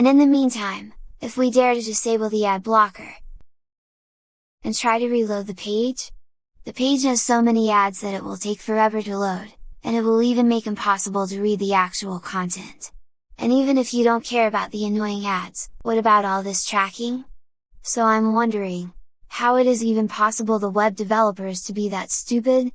And in the meantime, if we dare to disable the ad blocker, and try to reload the page? The page has so many ads that it will take forever to load, and it will even make impossible to read the actual content. And even if you don't care about the annoying ads, what about all this tracking? So I'm wondering, how it is even possible the web developers to be that stupid?